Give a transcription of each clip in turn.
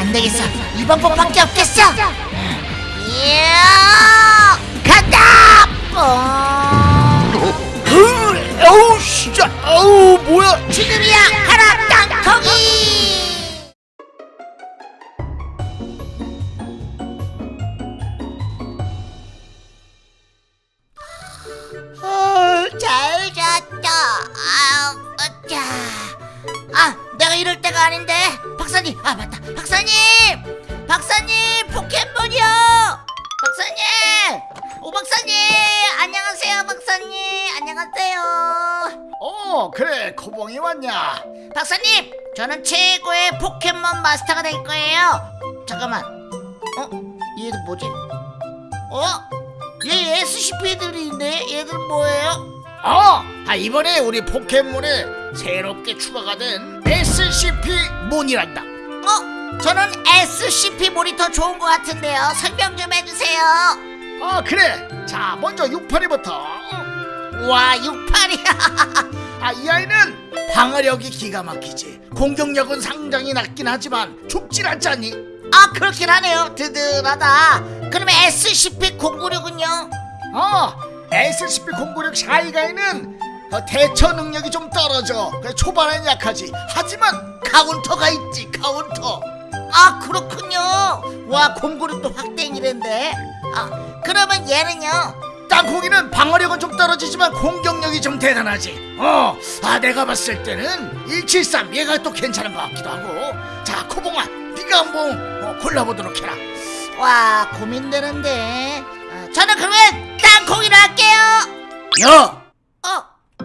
안 되겠어. 이 방법밖에 없겠어. 이야, 간다. 뽕. 으, 어우 진짜 어우 뭐야 지금이야, 가라 땅콩이. 어, 잘 잤다. 아, 어짜. 아, 내가 이럴 때가 아닌데. 박사님, 아 맞다. 박사님, 박사님 포켓몬이요. 박사님, 오 박사님, 안녕하세요, 박사님, 안녕하세요. 어 그래 코봉이 왔냐 박사님, 저는 최고의 포켓몬 마스터가 될 거예요. 잠깐만. 어? 얘들 뭐지? 어? 얘 SCP들이 있네. 얘들은 뭐예요? 어 아, 이번에 우리 포켓몬에 새롭게 추가가 된 SCP 몬이란다 어? 저는 SCP 모니터 좋은 것 같은데요. 설명 좀 해주세요. 아 그래 자 먼저 682부터 와, 68이야. 아 이 아이는 방어력이 기가 막히지 공격력은 상당히 낮긴 하지만 죽질 않잖니 아, 그렇긴 하네요. 든든하다. 그러면 SCP-096은요? 어 SCP-096 샤이가이는 어, 대처 능력이 좀 떨어져 초반엔 약하지 하지만 카운터가 있지 카운터 아, 그렇군요. 와, 096도 확대이랜데. 아, 그러면 얘는요? 땅콩이는 방어력은 좀 떨어지지만 공격력이 좀 대단하지. 어, 아 내가 봤을 때는 173 얘가 또 괜찮은 것 같기도 하고. 자, 코봉아, 네가 한번 어, 골라보도록 해라. 와, 고민되는데. 아, 저는 그러면 땅콩이로 할게요. 야,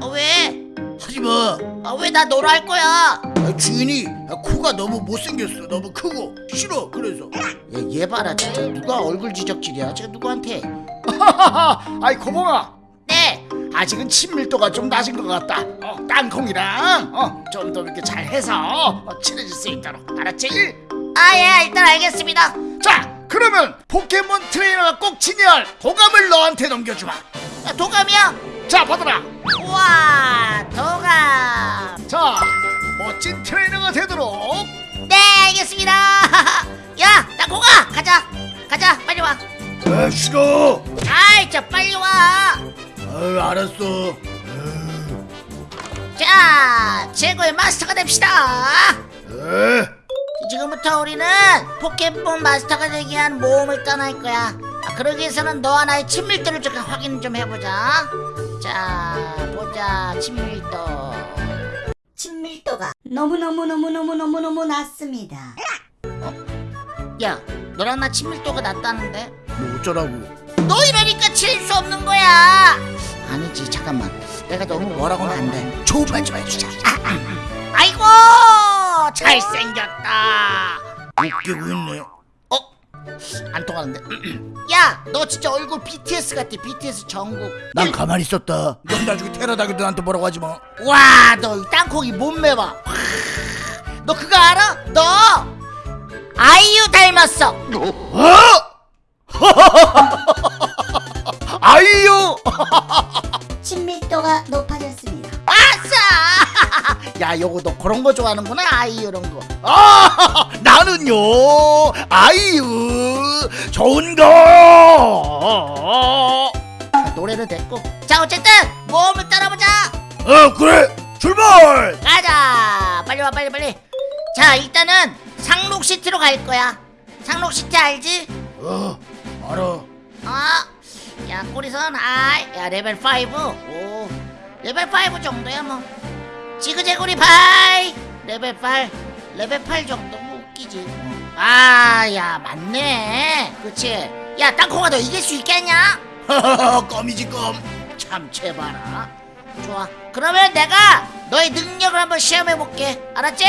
어, 어 왜? 하지 마. 아, 왜 나 너로 할 거야? 아, 주인이 아, 코가 너무 못생겼어. 너무 크고 싫어. 그래서. 얘, 얘 봐라, 진짜. 누가 얼굴 지적질이야? 지금 누구한테? 아이 코봉아, 네. 아직은 친밀도가 좀 낮은 것 같다. 어, 땅콩이랑 어, 좀 더 이렇게 잘 해서 어, 친해질 수 있도록 알았지? 아, 예, 일단 알겠습니다. 자, 그러면 포켓몬 트레이너가 꼭 친열 도감을 너한테 넘겨주마. 아, 도감이요? 자, 받아라. 우와, 도감. 자, 멋진 트레이너가 되도록. 네, 알겠습니다. 야, 땅콩아, 가자. 가자, 빨리 와. 아, 싫어. 아이, 저 빨리 와. 아, 알았어. 자, 최고의 마스터가 됩시다. 에, 지금부터 우리는 포켓몬 마스터가 되기 위한 모험을 떠날 거야. 아, 그러기 위해서는 너와 나의 친밀도를 잠깐 확인 좀 해보자. 자, 보자, 친밀도. 친밀도가 너무너무너무너무너무너무 낮습니다. 야, 너랑 나 친밀도가 낮다는데? 뭐 어쩌라고? 너 이러니까 칠 수 없는 거야. 아니지, 잠깐만. 내가 너무 뭐라고는 안 돼. 좋은 좀 해주자. 아이고, 잘생겼다. 웃기고 있네. 어? 안 통하는데? 야, 너 진짜 얼굴 BTS 같아. BTS 정국. 난 가만히 있었다. 넌 나중에 테러다기도 나한테 뭐라고 하지 마. 와, 너이 땅콩이 몸매 봐. 너 그거 알아? 너 아이유 닮았어. 어? 아이유. 친밀도가 높아졌습니다. 야, 요거 너 그런 거 좋아하는구나. 아이유 이런 거. 아, 나는요. 아이유. 좋은 거. 자, 노래는 됐고. 자, 어쨌든 모험을 따라보자. 어, 그래. 출발. 가자. 빨리 와, 빨리 빨리. 자, 일단은 상록시티로 갈 거야. 상록시티 알지? 어, 알아. 어? 야 꼬리선 아이 야 레벨 5오 레벨 5 정도야 뭐 지그재구리 bye! 레벨 8 레벨 8 정도? 뭐 웃기지. 아야 맞네. 그치? 야 땅콩아 너 이길 수 있겠냐? 껌이지 껌. 참채봐라 좋아. 그러면 내가 너의 능력을 한번 시험해볼게. 알았지?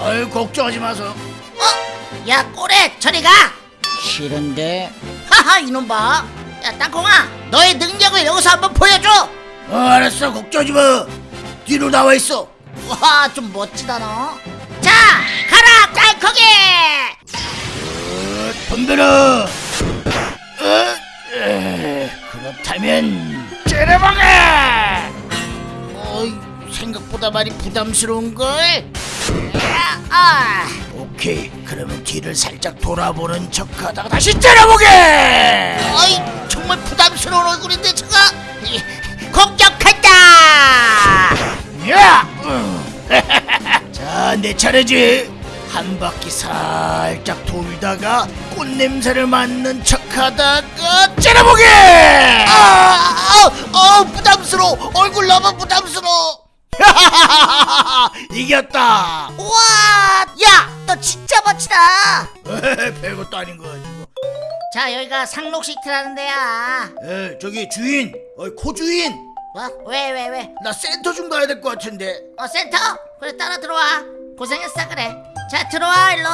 아유 걱정하지 마소. 어? 야 꼬레 저리 가! 싫은데? 하하 이놈 봐야 땅콩아 너의 능력을 여기서 한번 보여줘! 어, 알았어. 걱정하지 마. 뒤로 나와 있어. 와 좀 멋지다 너 자 가라 땅콩이 어, 덤벼라. 어, 에, 그렇다면 째려박아. 어이 생각보다 많이 부담스러운걸 야, 아 오케이. 오케이 그러면 뒤를 살짝 돌아보는 척하다가 다시 째려보게 어이 정말 부담스러운 얼굴인데 제가 이, 공격한다 야! 자, 내 차례지. 한 바퀴 살짝 돌다가 꽃 냄새를 맡는 척하다가 째려보게. 아, 아, 아 부담스러워 얼굴 너무 부담스러워 이겼다. 우와 야 너 진짜 멋지다 별것도 아닌 거 가지고. 자 여기가 상록시티라는 데야 에, 저기 주인, 어, 코 주인. 뭐? 왜왜 왜? 나 센터 좀 가야 될 것 같은데. 어 센터? 그래 따라 들어와 고생했어 그래 자 들어와 일로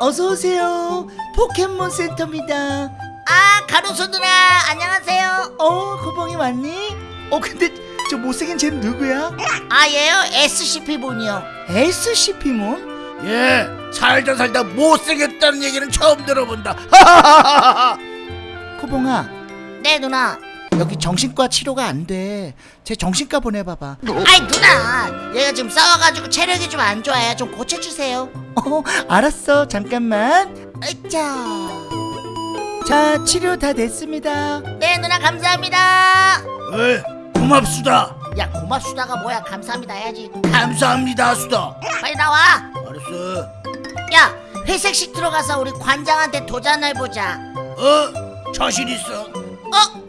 어서 오세요. 포켓몬 센터입니다. 아 가로수 누나 안녕하세요 어, 고봉이 왔니? 어, 근데 저 못생긴 쟤는 누구야? 아 얘요 SCP 분이요 SCP몬? 예, 살다 살다 못생겼다는 얘기는 처음 들어본다. 코봉아, 네 누나 여기 정신과 치료가 안 돼. 제 정신과 보내봐봐. 아이 누나 얘가 지금 싸워가지고 체력이 좀 안 좋아요 좀 고쳐주세요 어, 알았어. 잠깐만. 으짜 자, 치료 다 됐습니다. 네 누나 감사합니다 에, 고맙수다. 야 고맙수다가 뭐야 감사합니다 해야지 감사합니다, 수다. 빨리 나와 알았어. 야 회색 시트로 가서 우리 관장한테 도전해보자 어, 자신 있어. 어?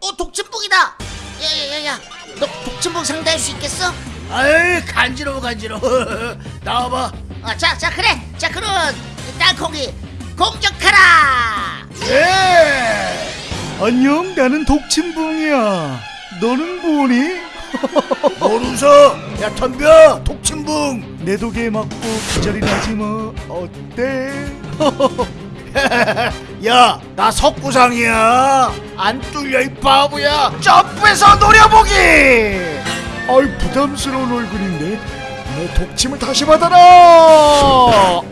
어 독침북이다 야야야야 너 독침북 상대할 수 있겠어? 아이 간지러워 간지러워 나와봐 어, 자, 자 그래 자 그럼 땅콩이 공격하라 예 안녕, 나는 독침붕이야. 너는 뭐니? 뭘 웃어 야 덤벼 독침붕 내 독에 맞고 기절이 나지 뭐. 어때? 야 나 석구상이야. 안 뚫려 이 바보야. 점프해서 노려보기! 아이 부담스러운 얼굴인데. 내 독침을 다시 받아라! 어.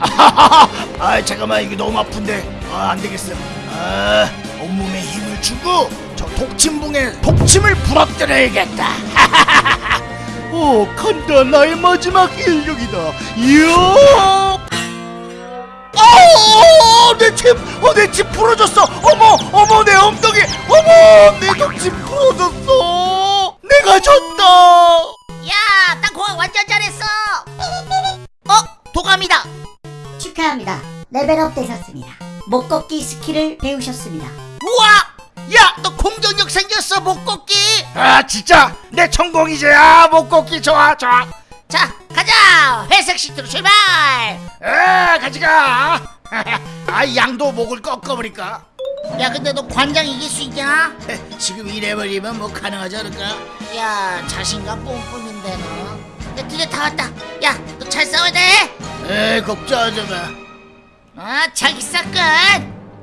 아 잠깐만 이게 너무 아픈데. 아 안 되겠어. 아 온몸에 힘을 주고 저 독침붕에 독침을 부러뜨려야겠다. 오 간다. 나의 마지막 인력이다. 이야! 어 내침어내침 부러졌어. 어머 어머 내 엉덩이. 어머 내 독침 부러졌어. 내가 졌다. 야 땅콩아 완전 잘했어. 어? 도감이다. 축하합니다. 레벨업 되셨습니다. 못 걷기 스킬을 배우셨습니다. 우와! 야너 공격력 생겼어 못 걷기 아 진짜? 내 천공이지 아못 걷기 좋아 좋아. 자 가자. 회색 시트로 출발. 에 가지가 아 양도 목을 꺾어버릴까 야 근데 너 관장 이길 수 있냐? 지금 이래버리면 뭐 가능하지 않을까 야 자신감 뿜뿜인데 너. 야 드디어 다 왔다. 야 너 잘 싸워야 돼. 에 걱정하지 마 아 자기 사건.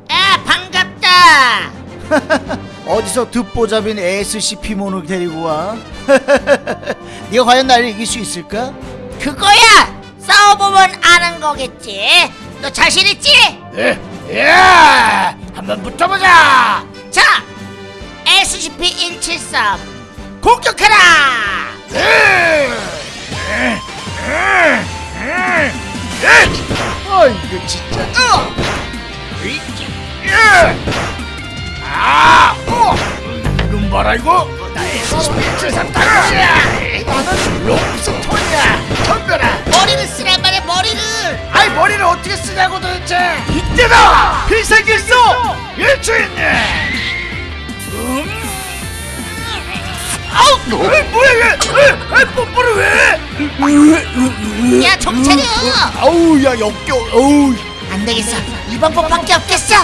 아 반갑다. 어디서 듣보잡인 SCP몬을 데리고 와 네가 과연 나를 이길 수 있을까? 그거야. 싸워보면 아는 거겠지. 너 자신 있지? 에, 예. 한번 붙어보자. 자 SCP-173 공격하라. 에. 아 이거 진짜. 어! 예. 아, 어. 이건 봐라 이거? 나의 스피치산 땅이야. 나는 롱스톤이야. 덤벼라 일주일네 음. 아우 에이, 뭐야 얘 뽀뽀를 왜 야 정신 차려. 아우 야 역겨워 어우 안 되겠어. 이 방법밖에 없겠어.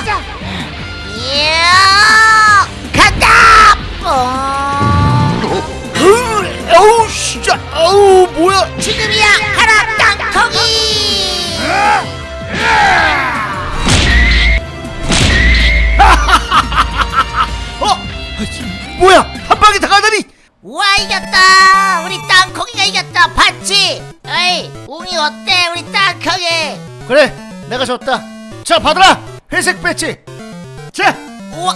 다가다니 와 이겼다. 우리 땅콩이가 이겼다. 봤지? 에이, 웅이 어때, 우리 땅콩이? 그래 내가 졌다 자 받아라 회색 배지 자 우와,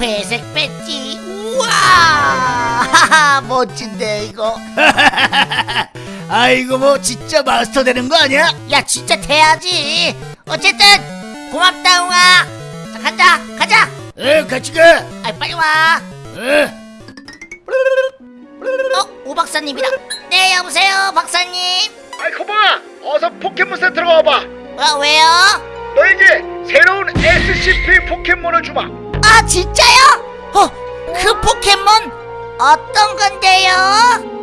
회색 배지. 우와, 하하, 멋진데 이거. 아이고 뭐 진짜 마스터 되는 거 아니야? 야 진짜 돼야지 어쨌든 고맙다 웅아 자 간다 가자 어 같이 가아 빨리 와 어. 어? 오 박사님이다 네 여보세요 박사님 아이 코봉아 어서 포켓몬 센터로 와봐 어 왜요? 너에게 새로운 SCP 포켓몬을 주마 아 진짜요? 어? 그 포켓몬 어떤 건데요?